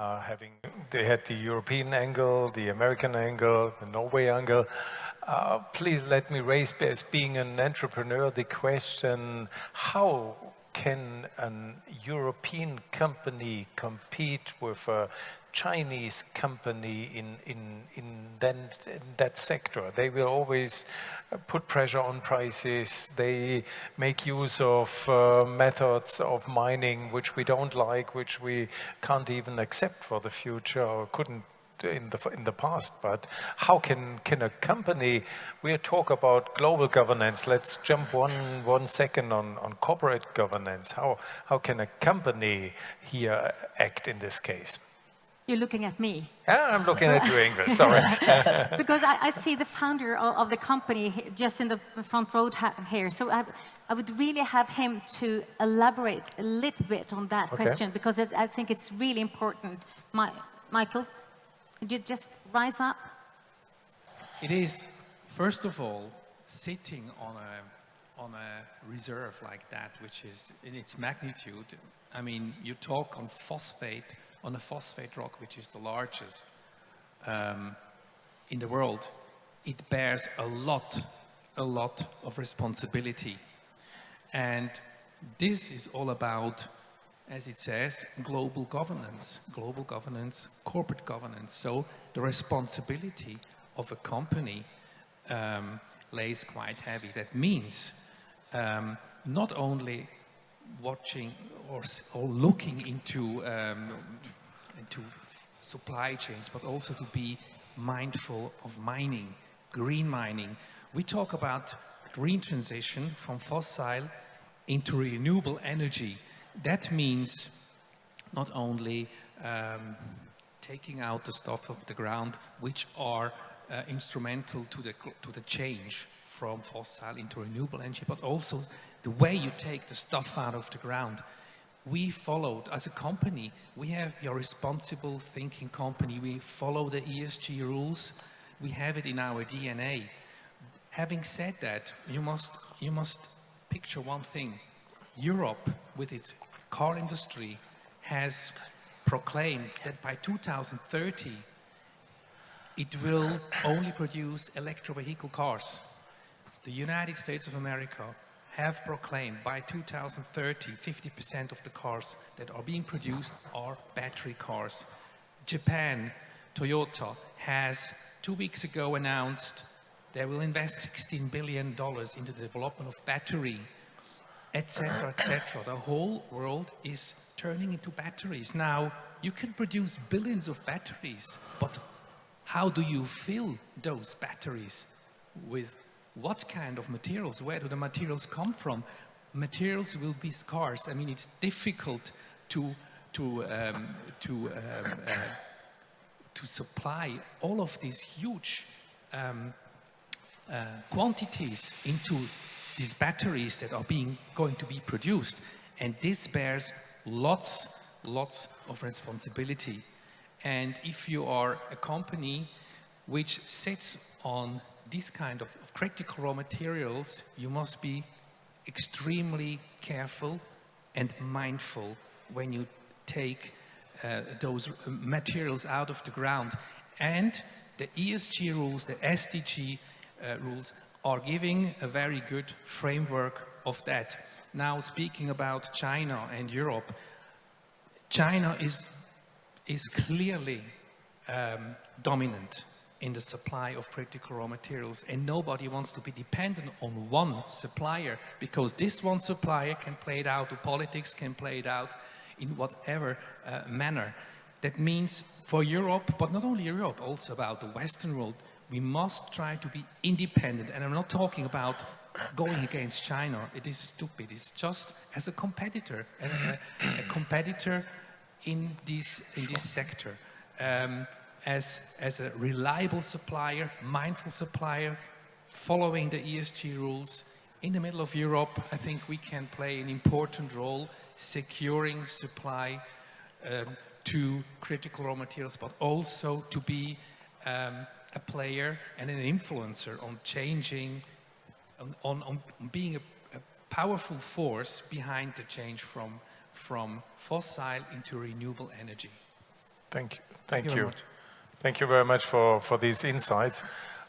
uh, having, they had the European angle, the American angle, the Norway angle. Uh, please let me raise, as being an entrepreneur, the question, how can an European company compete with a Chinese company in, in, in, then, in that sector. They will always uh, put pressure on prices. They make use of uh, methods of mining which we don't like, which we can't even accept for the future or couldn't in the in the past but how can can a company we talk about global governance let's jump one one second on on corporate governance how how can a company here act in this case you're looking at me. Yeah, I'm looking at you, Ingrid, sorry. because I, I, see the founder of, of, the company just in the front row here. So I, I, would really have him to elaborate a little bit on that okay. question because it, I think it's really important. My, Michael, could you just rise up? It is, first of all, sitting on a, on a reserve like that, which is in its magnitude. I mean, you talk on phosphate, on a phosphate rock, which is the largest um, in the world, it bears a lot, a lot of responsibility. And this is all about, as it says, global governance, global governance, corporate governance. So the responsibility of a company um, lays quite heavy. That means um, not only watching or, or looking into, um, into supply chains, but also to be mindful of mining, green mining. We talk about green transition from fossil into renewable energy. That means not only um, taking out the stuff of the ground, which are uh, instrumental to the, to the change from fossil into renewable energy, but also the way you take the stuff out of the ground. We followed, as a company, we have your responsible thinking company, we follow the ESG rules, we have it in our DNA. Having said that, you must, you must picture one thing. Europe, with its car industry, has proclaimed that by 2030, it will only produce electro vehicle cars. The United States of America have proclaimed by 2030, 50% of the cars that are being produced are battery cars. Japan, Toyota, has two weeks ago announced they will invest $16 billion into the development of battery, etc., etc. The whole world is turning into batteries. Now, you can produce billions of batteries, but how do you fill those batteries with what kind of materials, where do the materials come from? Materials will be scarce. I mean, it's difficult to, to, um, to, um, uh, to supply all of these huge um, uh, quantities into these batteries that are being going to be produced. And this bears lots, lots of responsibility. And if you are a company which sits on these kind of critical raw materials, you must be extremely careful and mindful when you take uh, those materials out of the ground. And the ESG rules, the SDG uh, rules, are giving a very good framework of that. Now, speaking about China and Europe, China is, is clearly um, dominant in the supply of critical raw materials and nobody wants to be dependent on one supplier because this one supplier can play it out, the politics can play it out in whatever uh, manner. That means for Europe, but not only Europe, also about the Western world, we must try to be independent. And I'm not talking about going against China. It is stupid. It's just as a competitor, a, a competitor in this, in this sector. Um, as, as a reliable supplier, mindful supplier, following the ESG rules. In the middle of Europe, I think we can play an important role securing supply um, to critical raw materials, but also to be um, a player and an influencer on changing, on, on, on being a, a, powerful force behind the change from, from fossil into renewable energy. Thank you. Thank, Thank, you. you. Thank you very much for, for these insights.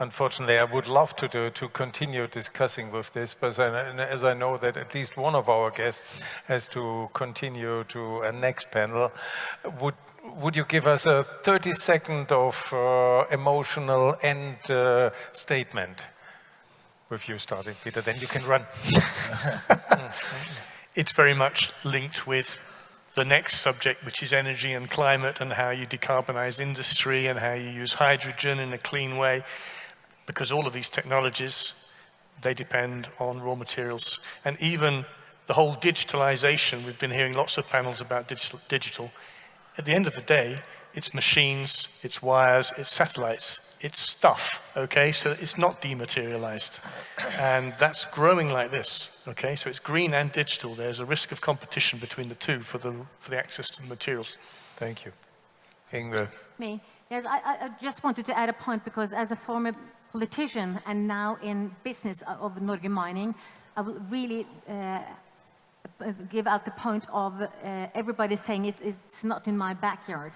Unfortunately, I would love to do, to continue discussing with this, but as I know that at least one of our guests has to continue to a next panel, would would you give us a 30 second of uh, emotional end uh, statement? With you starting, Peter, then you can run. it's very much linked with the next subject, which is energy and climate and how you decarbonize industry and how you use hydrogen in a clean way. Because all of these technologies, they depend on raw materials. And even the whole digitalization, we've been hearing lots of panels about digital, digital. At the end of the day, it's machines, it's wires, it's satellites, it's stuff, okay? So it's not dematerialized. And that's growing like this, okay? So it's green and digital. There's a risk of competition between the two for the, for the access to the materials. Thank you. Ingrid. Me? Yes, I, I- I just wanted to add a point because as a former politician and now in business of Norge Mining, I will really uh, uh, give out the point of uh, everybody saying it, it's not in my backyard.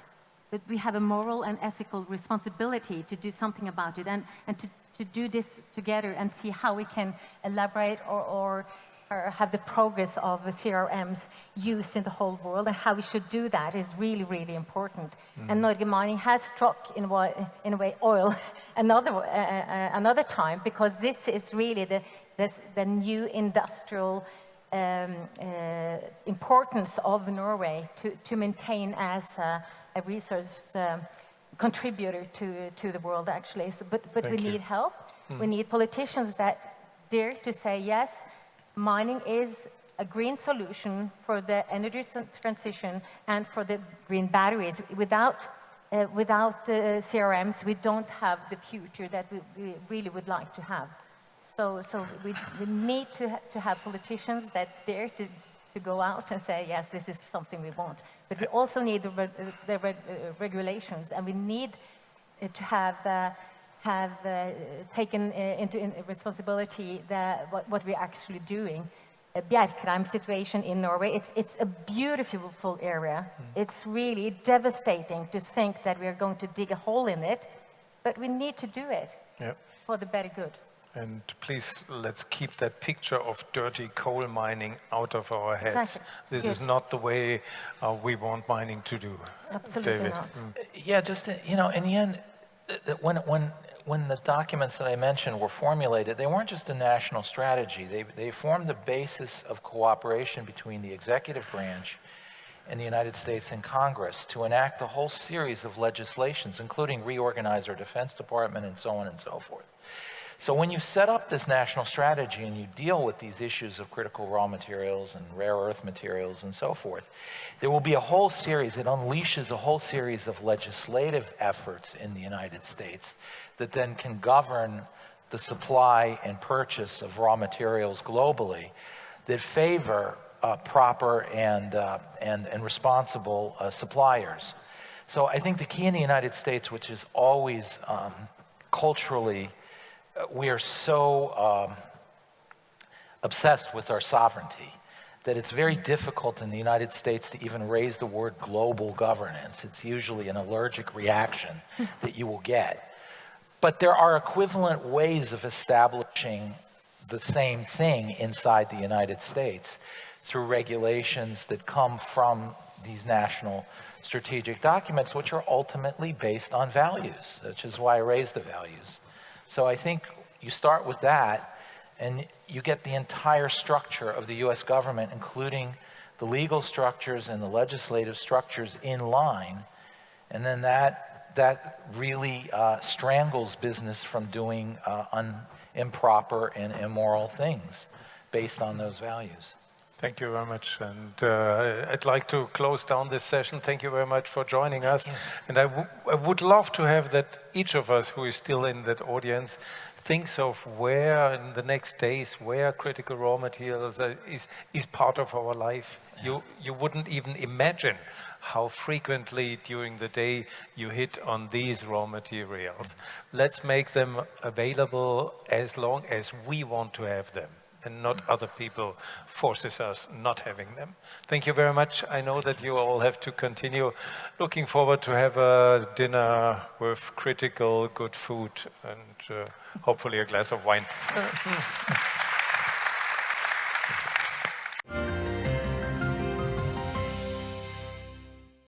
But we have a moral and ethical responsibility to do something about it and, and to, to do this together and see how we can elaborate or, or, or have the progress of the CRMs used in the whole world and how we should do that is really, really important. And Norge Mining has struck in a way, in a way oil another, uh, uh, another time because this is really the, this, the new industrial um, uh, importance of Norway to, to maintain as a, a resource um, contributor to, to the world actually. So, but but we you. need help. We need politicians that dare to say yes, mining is a green solution for the energy transition and for the green batteries. Without uh, without the CRMs, we don't have the future that we, we really would like to have. So, so we, we need to, ha- to have politicians that dare to, to go out and say, yes, this is something we want. But we also need the, reg- the reg- uh, regulations, and we need uh, to have, uh, have uh, taken uh, into in responsibility the, what, what we're actually doing. Uh, Bjerkreim situation in Norway, it's, it's a beautiful area. It's really devastating to think that we are going to dig a hole in it, but we need to do it Yeah. for the better good. And please, let's keep that picture of dirty coal mining out of our heads. Exactly. This is not the way uh, we want mining to do. Absolutely David. not. Mm. Yeah, just, uh, you know, in the end, th- th- when, when, when the documents that I mentioned were formulated, they weren't just a national strategy. They, they formed the basis of cooperation between the executive branch and the United States and Congress to enact a whole series of legislations, including reorganize our Defense Department and so on and so forth. So when you set up this national strategy and you deal with these issues of critical raw materials and rare earth materials and so forth, there will be a whole series, it unleashes a whole series of legislative efforts in the United States that then can govern the supply and purchase of raw materials globally that favor uh, proper and, uh, and, and responsible uh, suppliers. So I think the key in the United States, which is always um, culturally we are so um, obsessed with our sovereignty that it's very difficult in the United States to even raise the word global governance. It's usually an allergic reaction that you will get. But there are equivalent ways of establishing the same thing inside the United States through regulations that come from these national strategic documents, which are ultimately based on values, which is why I raised the values. So I think you start with that, and you get the entire structure of the US government, including the legal structures and the legislative structures in line, and then that, that really uh, strangles business from doing uh, improper and immoral things based on those values. Thank you very much. And uh, I'd like to close down this session. Thank you very much for joining us. And I, I would love to have that each of us who is still in that audience thinks of where in the next days, where critical raw materials are, is, is part of our life. You, you wouldn't even imagine how frequently during the day you hit on these raw materials. Let's make them available as long as we want to have them. And not other people forces us not having them. Thank you very much. I know that you all have to continue. Looking forward to have a dinner with critical, good food and uh, hopefully a glass of wine.